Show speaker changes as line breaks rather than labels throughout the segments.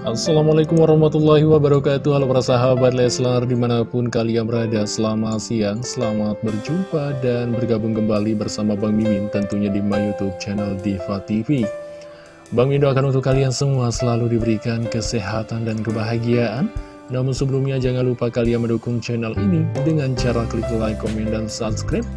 Assalamualaikum warahmatullahi wabarakatuh. Halo para sahabat Leslar di mana pun kalian berada Selamat siang, selamat berjumpa dan bergabung kembali bersama Bang Mimin Tentunya di my youtube channel Diva TV Bang Mimin doakan untuk kalian semua selalu diberikan kesehatan dan kebahagiaan. Namun sebelumnya jangan lupa kalian mendukung channel ini Dengan cara klik like, komen, dan subscribe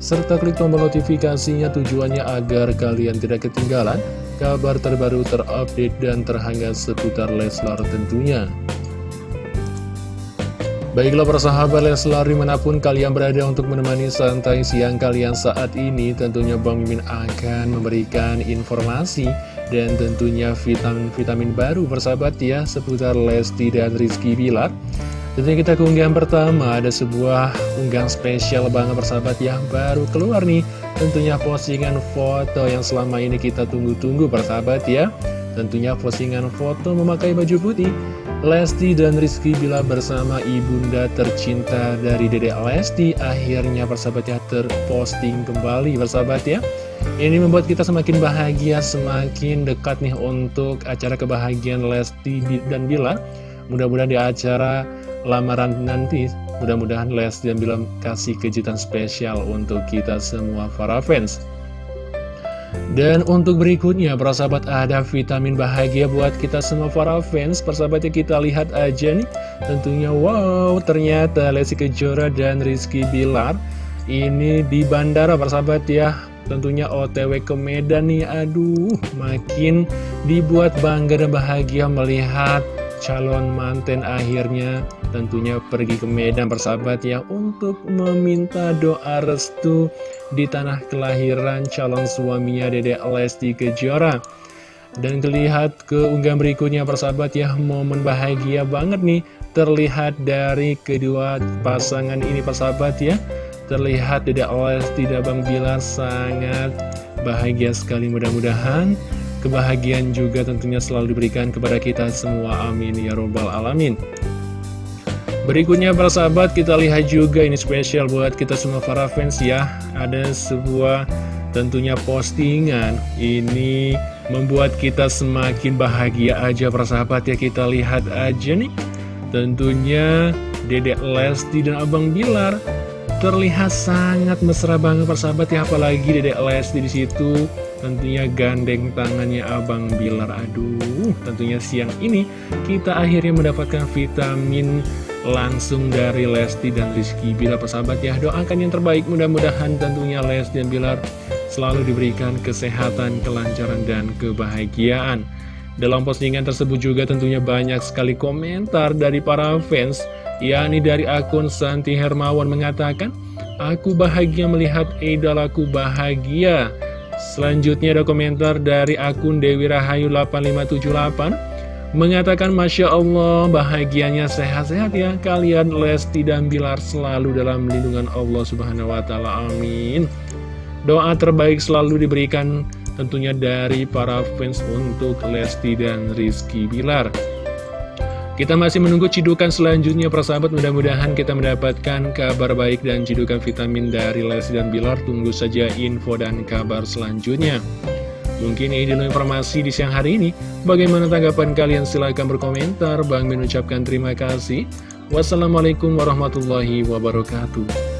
serta klik tombol notifikasinya tujuannya agar kalian tidak ketinggalan kabar terbaru terupdate dan terhangat seputar Leslar tentunya. Baiklah persahabat Leslar di mana pun kalian berada untuk menemani santai siang kalian saat ini Tentunya Bang Mimin akan memberikan informasi dan tentunya vitamin-vitamin baru persahabat ya Seputar Lesti dan Rizky Bilar Tentunya kita ke unggahan pertama ada sebuah unggahan spesial banget persahabat yang baru keluar nih. Tentunya postingan foto yang selama ini kita tunggu-tunggu persahabat ya. Tentunya postingan foto memakai baju putih Lesti dan Rizky bila bersama ibunda tercinta dari Dede Lesti Akhirnya persahabatnya terposting kembali persahabat ya. Ini membuat kita semakin bahagia, semakin dekat nih untuk acara kebahagiaan Lesti dan Bila Mudah-mudahan di acara lamaran nanti. Mudah-mudahan Lesti dan Bilar kasih kejutan spesial untuk kita semua para fans. Dan untuk berikutnya para sahabat ada vitamin bahagia buat kita semua para fans. Persahabatnya kita lihat aja nih. Tentunya wow ternyata Lesti Kejora dan Rizky Bilar ini di bandara persahabat ya. Tentunya OTW ke Medan nih aduh makin dibuat bangga dan bahagia melihat calon manten akhirnya tentunya pergi ke Medan persahabat ya untuk meminta doa restu di tanah kelahiran calon suaminya Dede Lesti Kejora. Dan terlihat ke unggahan berikutnya persahabat ya momen bahagia banget nih terlihat dari kedua pasangan ini persahabat ya. Terlihat Dede Lesti dan Bang Bilar sangat bahagia sekali mudah-mudahan Kebahagiaan juga tentunya selalu diberikan kepada kita semua, amin. Ya robbal alamin. Berikutnya para sahabat kita lihat juga ini spesial buat kita semua para fans ya. Ada sebuah tentunya postingan. Ini membuat kita semakin bahagia aja para sahabat ya. Kita lihat aja nih. Tentunya Dedek Lesti dan Abang Bilar Terlihat sangat mesra banget para sahabat ya Apalagi Dedek Lesti di situ Tentunya gandeng tangannya Abang Bilar. Aduh, tentunya siang ini kita akhirnya mendapatkan vitamin langsung dari Lesti dan Rizky Bilar persahabat ya. Doakan yang terbaik mudah-mudahan tentunya Lesti dan Bilar selalu diberikan kesehatan, kelancaran, dan kebahagiaan Dalam postingan tersebut juga tentunya banyak sekali komentar dari para fans yakni dari akun Santi Hermawan mengatakan Aku bahagia melihat idolaku bahagia. Selanjutnya ada komentar dari akun Dewi Rahayu 8578 Mengatakan Masya Allah bahagianya sehat-sehat ya. Kalian Lesti dan Bilar selalu dalam lindungan Allah Subhanahu Wa Taala. Amin. Doa terbaik selalu diberikan tentunya dari para fans untuk Lesti dan Rizky Bilar. Kita masih menunggu cidukan selanjutnya persahabat. Mudah-mudahan kita mendapatkan kabar baik dan cidukan vitamin dari Lesti dan Bilar. Tunggu saja info dan kabar selanjutnya. Mungkin ini dulu informasi di siang hari ini. Bagaimana tanggapan kalian? Silahkan berkomentar. Bang mengucapkan terima kasih. Wassalamualaikum warahmatullahi wabarakatuh